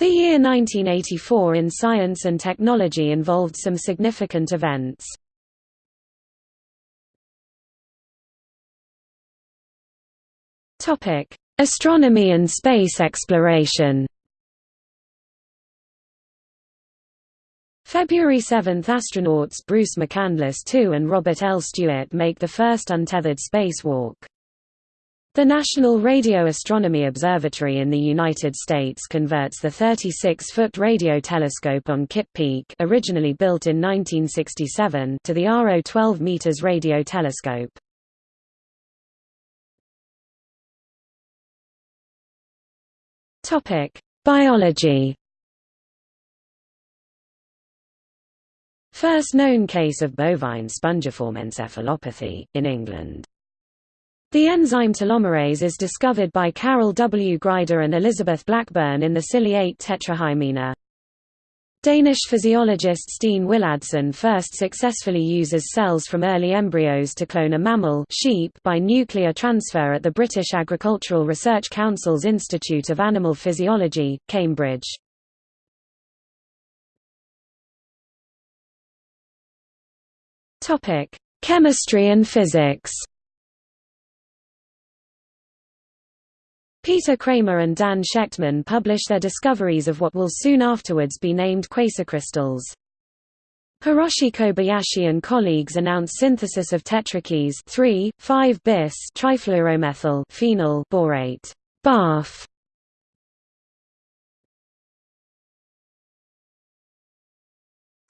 The year 1984 in science and technology involved some significant events. Topic: Astronomy and space exploration February 7 – Astronauts Bruce McCandless II and Robert L. Stewart make the first untethered spacewalk. The National Radio Astronomy Observatory in the United States converts the 36-foot radio telescope on Kitt Peak originally built in 1967 to the RO 12 meters radio telescope. Biology First known case of bovine spongiform encephalopathy, in England. The enzyme telomerase is discovered by Carol W. Grider and Elizabeth Blackburn in the ciliate tetrahymena. Danish physiologist Steen Willadsen first successfully uses cells from early embryos to clone a mammal sheep by nuclear transfer at the British Agricultural Research Council's Institute of Animal Physiology, Cambridge. Chemistry and physics Peter Kramer and Dan Shechtman publish their discoveries of what will soon afterwards be named quasicrystals. Hiroshi Kobayashi and colleagues announce synthesis of tetrakis 3, 5-bis trifluoromethyl phenyl borate BAF.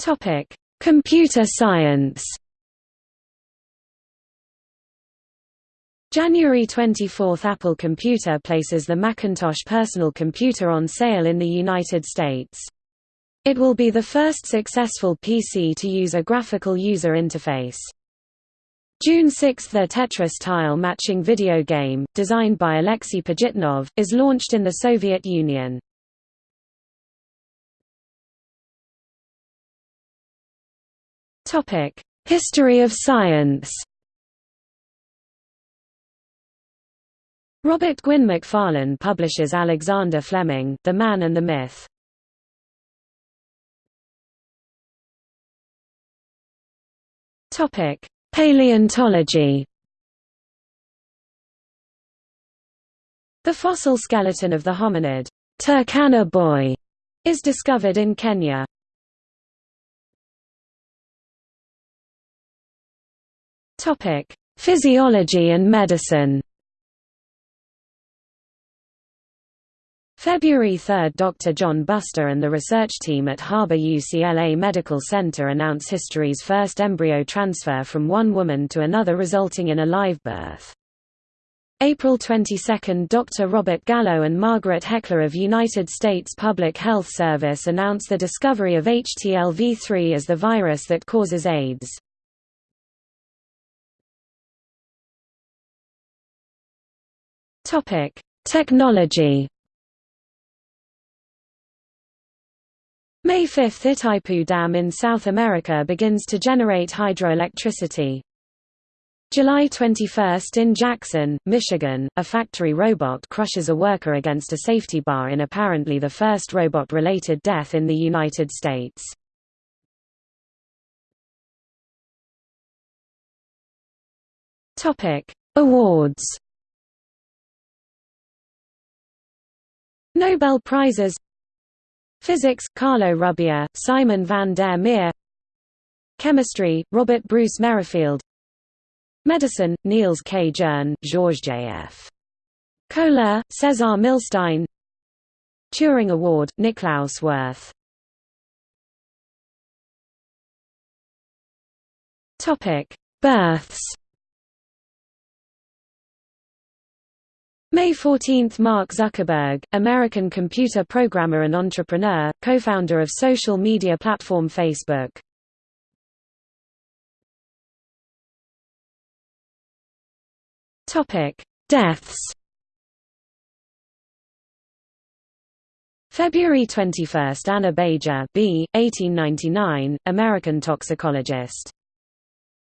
Topic: Computer science. January 24 – Apple Computer places the Macintosh personal computer on sale in the United States. It will be the first successful PC to use a graphical user interface. June 6 – The Tetris tile matching video game, designed by Alexei Pajitnov, is launched in the Soviet Union. History of science Robert Gwyn Macfarlane publishes Alexander Fleming, The Man and the Myth. Topic: Paleontology. The fossil skeleton of the hominid Turkana boy is discovered in Kenya. Topic: Physiology and medicine. February 3 – Dr. John Buster and the research team at Harbor UCLA Medical Center announce history's first embryo transfer from one woman to another resulting in a live birth. April 22 – Dr. Robert Gallo and Margaret Heckler of United States Public Health Service announce the discovery of HTLV-3 as the virus that causes AIDS. Technology May 5 – Itaipu Dam in South America begins to generate hydroelectricity. July 21 – In Jackson, Michigan, a factory robot crushes a worker against a safety bar in apparently the first robot-related death in the United States. Awards Nobel Prizes Physics – Carlo Rubbia, Simon van der Meer. Chemistry – Robert Bruce Merrifield. Medicine – Niels K. Jerne, Georges J.F. Koehler, Cesar Milstein. Turing Award – Niklaus Wirth. Births May 14 – Mark Zuckerberg, American computer programmer and entrepreneur, co-founder of social media platform Facebook. Deaths February 21 – Anna Baetjer B. 1899, American toxicologist.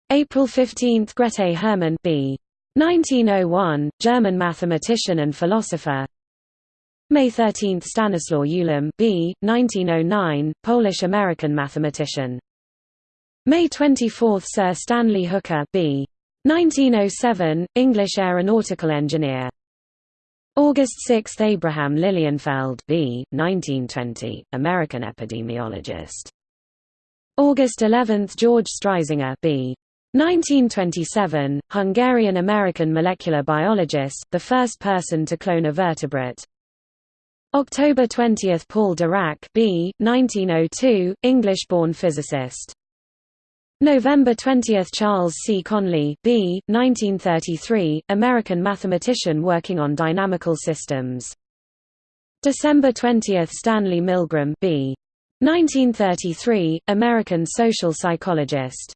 April 15 – Grete Hermann B. 1901, German mathematician and philosopher May 13 – Stanislaw Ulam b. 1909, Polish-American mathematician. May 24 – Sir Stanley Hooker b. 1907, English aeronautical engineer. August 6 – Abraham Lilienfeld b. 1920, American epidemiologist. August 11 – George Streisinger b. 1927, Hungarian-American molecular biologist, the first person to clone a vertebrate. October 20 – Paul Dirac b. 1902, English-born physicist. November 20 – Charles C. Conley b. 1933, American mathematician working on dynamical systems. December 20 – Stanley Milgram b. 1933, American social psychologist.